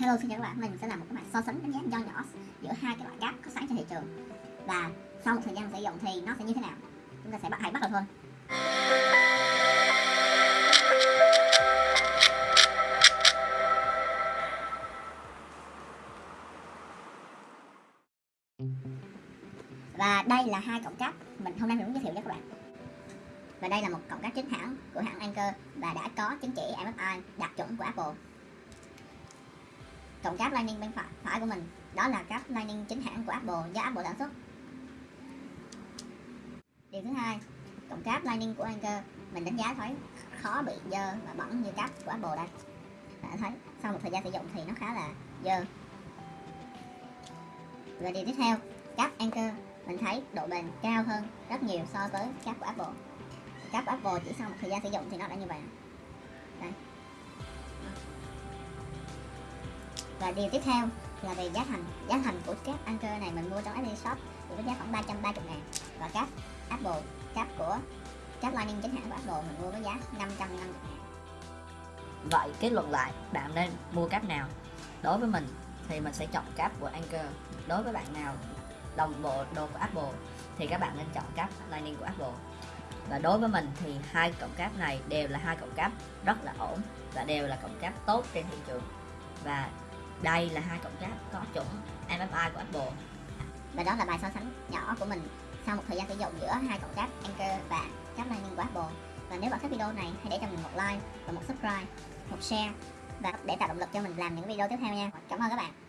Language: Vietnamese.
Hello xin chào các bạn, mình sẽ làm một cái bài so sánh đánh giá nho nhỏ giữa hai cái loại cáp có sẵn trên thị trường. Và sau một thời gian sử dụng thì nó sẽ như thế nào? Chúng ta sẽ bắt hãy bắt đầu thôi. Và đây là hai cổng cáp mình hôm nay mình muốn giới thiệu cho các bạn. Và đây là một cổng cáp chính hãng của hãng Anker và đã có chứng chỉ MFI đạt chuẩn của Apple cổng cáp Lightning bên phải, phải của mình. Đó là cáp Lightning chính hãng của Apple do Apple sản xuất. Điều thứ hai cổng cáp Lightning của Anker mình đánh giá thấy khó bị dơ và bẩn như cáp của Apple đây. Đã thấy sau một thời gian sử dụng thì nó khá là dơ. Và điều tiếp theo cáp Anker mình thấy độ bền cao hơn rất nhiều so với cáp của Apple. Cáp của Apple chỉ sau một thời gian sử dụng thì nó đã như vậy. Đây. Và điều tiếp theo là về giá thành giá thành của cáp Anker này mình mua trong apple Shop thì với giá khoảng 330 ngàn và cáp Apple cáp của cáp Lightning chính hãng của Apple mình mua với giá 550 ngàn Vậy kết luận lại, bạn nên mua cáp nào? Đối với mình thì mình sẽ chọn cáp của Anker. Đối với bạn nào đồng bộ đồ của Apple thì các bạn nên chọn cáp Lightning của Apple. Và đối với mình thì hai cổng cáp này đều là hai cổng cáp rất là ổn và đều là cổng cáp tốt trên thị trường. Và đây là hai cổng cáp có chuẩn MFI của Apple. và đó là bài so sánh nhỏ của mình sau một thời gian sử dụng giữa hai cổng cáp anchor và cáp Lightning của Apple. Và nếu bạn thích video này, hãy để cho mình một like và một subscribe, một share và để tạo động lực cho mình làm những video tiếp theo nha. Cảm ơn các bạn.